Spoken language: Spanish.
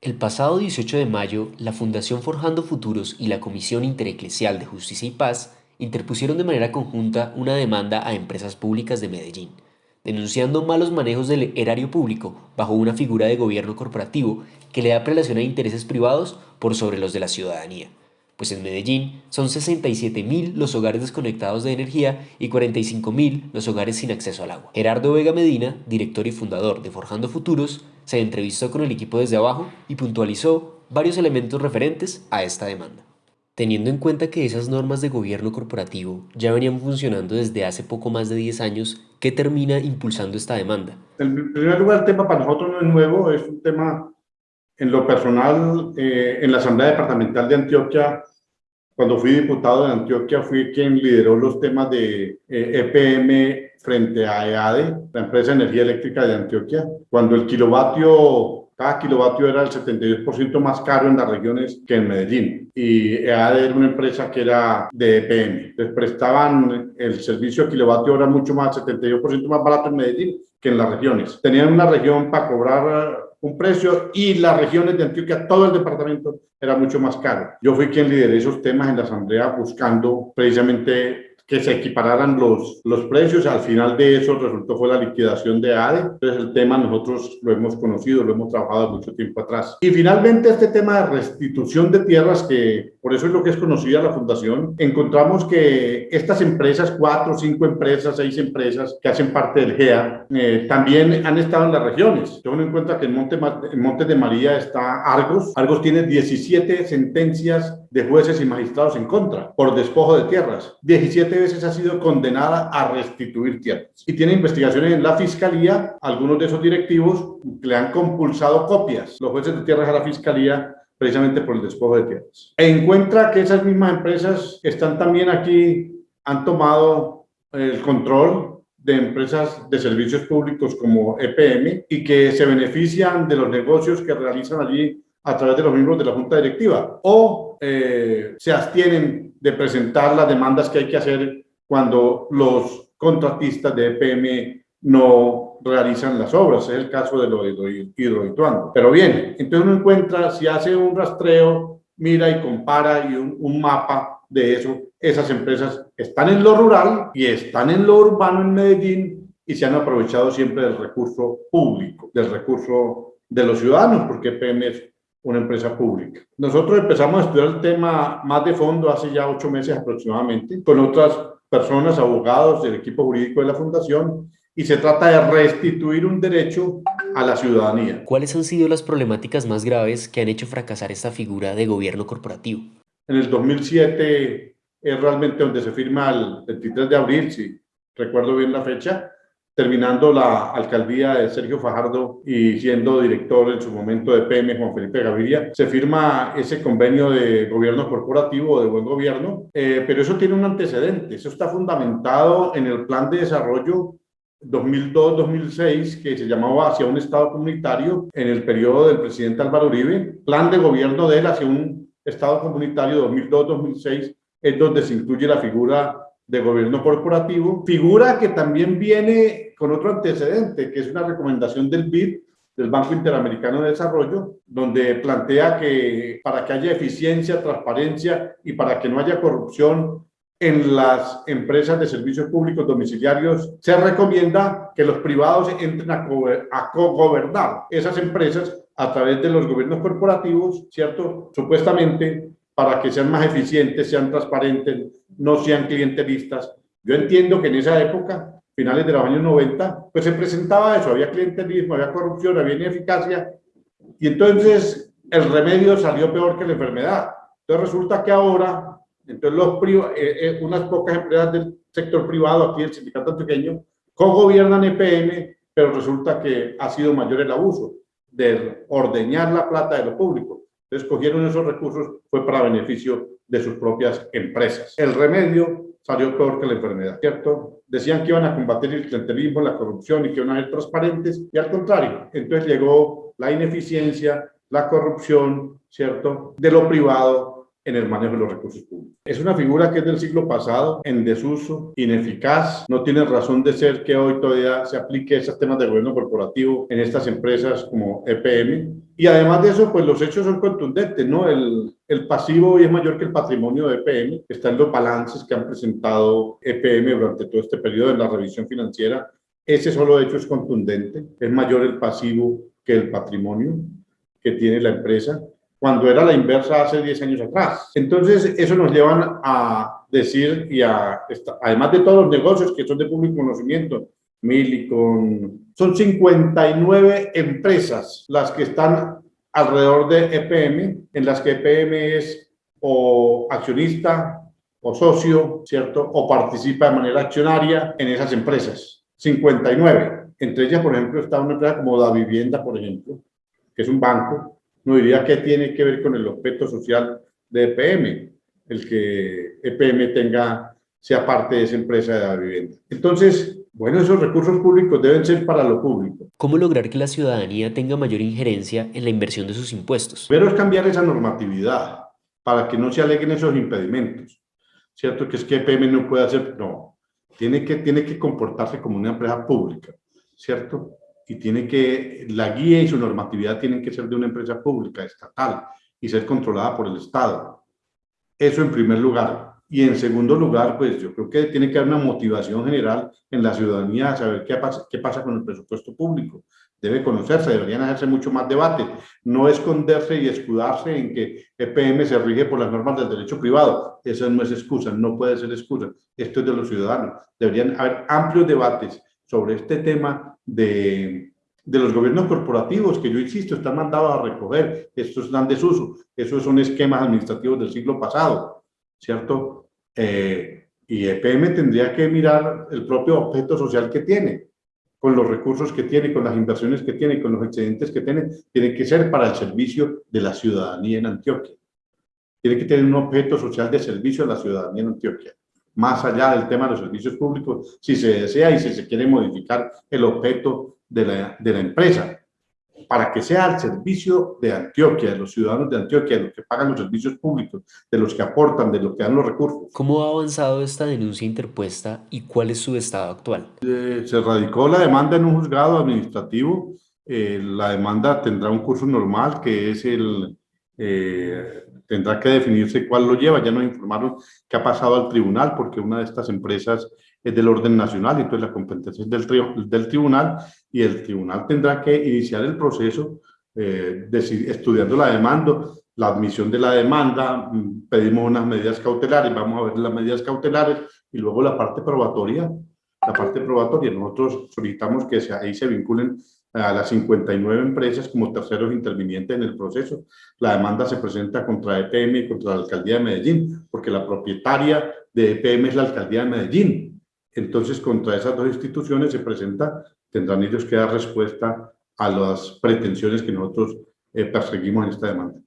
El pasado 18 de mayo, la Fundación Forjando Futuros y la Comisión Intereclesial de Justicia y Paz interpusieron de manera conjunta una demanda a empresas públicas de Medellín, denunciando malos manejos del erario público bajo una figura de gobierno corporativo que le da prelación a intereses privados por sobre los de la ciudadanía pues en Medellín son 67.000 los hogares desconectados de energía y 45.000 los hogares sin acceso al agua. Gerardo Vega Medina, director y fundador de Forjando Futuros, se entrevistó con el equipo desde abajo y puntualizó varios elementos referentes a esta demanda. Teniendo en cuenta que esas normas de gobierno corporativo ya venían funcionando desde hace poco más de 10 años, ¿qué termina impulsando esta demanda? En primer lugar, el tema para nosotros no es nuevo, es un tema en lo personal, eh, en la Asamblea Departamental de Antioquia, cuando fui diputado de Antioquia, fui quien lideró los temas de EPM eh, e frente a EADE, la empresa de energía eléctrica de Antioquia, cuando el kilovatio, cada kilovatio era el 72% más caro en las regiones que en Medellín. Y EADE era una empresa que era de EPM. Les prestaban el servicio a kilovatio hora mucho más, 72% más barato en Medellín que en las regiones. Tenían una región para cobrar un precio y las regiones de Antioquia, todo el departamento era mucho más caro. Yo fui quien lideré esos temas en la asamblea buscando precisamente que se equipararan los, los precios. Al final de eso resultó fue la liquidación de ADE. Entonces el tema nosotros lo hemos conocido, lo hemos trabajado mucho tiempo atrás. Y finalmente este tema de restitución de tierras, que por eso es lo que es conocida la fundación, encontramos que estas empresas, cuatro, cinco empresas, seis empresas que hacen parte del GEA, eh, también han estado en las regiones. Tengo en cuenta que en Monte, en Monte de María está Argos. Argos tiene 17 sentencias de jueces y magistrados en contra por despojo de tierras. 17 veces ha sido condenada a restituir tierras. Y tiene investigaciones en la fiscalía. Algunos de esos directivos le han compulsado copias, los jueces de tierras a la fiscalía precisamente por el despojo de tierras. Encuentra que esas mismas empresas están también aquí, han tomado el control de empresas de servicios públicos como EPM y que se benefician de los negocios que realizan allí a través de los miembros de la Junta Directiva o eh, se abstienen de presentar las demandas que hay que hacer cuando los contratistas de EPM no realizan las obras. Es el caso de lo de hidroituando. Pero bien, entonces uno encuentra, si hace un rastreo, mira y compara y un, un mapa de eso, esas empresas están en lo rural y están en lo urbano en Medellín y se han aprovechado siempre del recurso público, del recurso de los ciudadanos, porque EPM es una empresa pública. Nosotros empezamos a estudiar el tema más de fondo hace ya ocho meses aproximadamente, con otras personas, abogados del equipo jurídico de la Fundación, y se trata de restituir un derecho a la ciudadanía. ¿Cuáles han sido las problemáticas más graves que han hecho fracasar esta figura de gobierno corporativo? En el 2007 es realmente donde se firma el 23 de abril, si recuerdo bien la fecha, terminando la alcaldía de Sergio Fajardo y siendo director en su momento de PM Juan Felipe Gaviria, se firma ese convenio de gobierno corporativo, de buen gobierno, eh, pero eso tiene un antecedente, eso está fundamentado en el plan de desarrollo 2002-2006 que se llamaba hacia un Estado comunitario en el periodo del presidente Álvaro Uribe, plan de gobierno de él hacia un Estado comunitario 2002-2006 es donde se incluye la figura de gobierno corporativo, figura que también viene con otro antecedente, que es una recomendación del BID, del Banco Interamericano de Desarrollo, donde plantea que para que haya eficiencia, transparencia y para que no haya corrupción en las empresas de servicios públicos domiciliarios, se recomienda que los privados entren a, co-gobernar esas empresas a través de los gobiernos corporativos, ¿cierto? Supuestamente para que sean más eficientes, sean transparentes, no sean clientelistas. Yo entiendo que en esa época, finales de los años 90, pues se presentaba eso, había clientelismo, había corrupción, había ineficacia, y entonces el remedio salió peor que la enfermedad. Entonces resulta que ahora, entonces los eh, eh, unas pocas empresas del sector privado, aquí el sindicato antioqueño, co-gobiernan EPM, pero resulta que ha sido mayor el abuso de ordeñar la plata de lo público. Entonces cogieron esos recursos, fue para beneficio de sus propias empresas. El remedio salió peor que la enfermedad, ¿cierto? Decían que iban a combatir el clientelismo, la corrupción y que iban a ser transparentes, y al contrario, entonces llegó la ineficiencia, la corrupción, ¿cierto? De lo privado en el manejo de los recursos públicos. Es una figura que es del siglo pasado, en desuso, ineficaz, no tiene razón de ser que hoy todavía se aplique esos temas de gobierno corporativo en estas empresas como EPM. Y además de eso, pues los hechos son contundentes, ¿no? El, el pasivo hoy es mayor que el patrimonio de EPM, está en los balances que han presentado EPM durante todo este periodo de la revisión financiera. Ese solo hecho es contundente, es mayor el pasivo que el patrimonio que tiene la empresa cuando era la inversa hace 10 años atrás. Entonces, eso nos lleva a decir, y a, además de todos los negocios que son de público conocimiento, Milicon, son 59 empresas las que están alrededor de EPM, en las que EPM es o accionista o socio, ¿cierto? O participa de manera accionaria en esas empresas. 59. Entre ellas, por ejemplo, está una empresa como La Vivienda, por ejemplo, que es un banco, no diría que tiene que ver con el objeto social de EPM, el que EPM tenga, sea parte de esa empresa de la vivienda. Entonces, bueno, esos recursos públicos deben ser para lo público. ¿Cómo lograr que la ciudadanía tenga mayor injerencia en la inversión de sus impuestos? Pero es cambiar esa normatividad para que no se aleguen esos impedimentos. ¿Cierto? Que es que EPM no puede hacer, no, tiene que, tiene que comportarse como una empresa pública, ¿cierto? Y tiene que, la guía y su normatividad tienen que ser de una empresa pública, estatal, y ser controlada por el Estado. Eso en primer lugar. Y en segundo lugar, pues yo creo que tiene que haber una motivación general en la ciudadanía a saber qué pasa, qué pasa con el presupuesto público. Debe conocerse, deberían hacerse mucho más debate. No esconderse y escudarse en que EPM se rige por las normas del derecho privado. Esa no es excusa, no puede ser excusa. Esto es de los ciudadanos. Deberían haber amplios debates sobre este tema de, de los gobiernos corporativos, que yo insisto, están mandados a recoger, estos están desuso, esos son esquemas administrativos del siglo pasado, ¿cierto? Eh, y EPM tendría que mirar el propio objeto social que tiene, con los recursos que tiene, con las inversiones que tiene, con los excedentes que tiene, tiene que ser para el servicio de la ciudadanía en Antioquia. Tiene que tener un objeto social de servicio a la ciudadanía en Antioquia más allá del tema de los servicios públicos, si se desea y si se quiere modificar el objeto de la, de la empresa, para que sea al servicio de Antioquia, de los ciudadanos de Antioquia, de los que pagan los servicios públicos, de los que aportan, de los que dan los recursos. ¿Cómo ha avanzado esta denuncia interpuesta y cuál es su estado actual? Eh, se radicó la demanda en un juzgado administrativo. Eh, la demanda tendrá un curso normal, que es el... Eh, tendrá que definirse cuál lo lleva. Ya nos informaron que ha pasado al tribunal porque una de estas empresas es del orden nacional y entonces la competencia es del, del tribunal y el tribunal tendrá que iniciar el proceso eh, estudiando la demanda, la admisión de la demanda, mm, pedimos unas medidas cautelares, vamos a ver las medidas cautelares y luego la parte probatoria. La parte probatoria, nosotros solicitamos que ahí se vinculen a las 59 empresas como terceros intervinientes en el proceso. La demanda se presenta contra EPM y contra la Alcaldía de Medellín, porque la propietaria de EPM es la Alcaldía de Medellín. Entonces, contra esas dos instituciones se presenta, tendrán ellos que dar respuesta a las pretensiones que nosotros eh, perseguimos en esta demanda.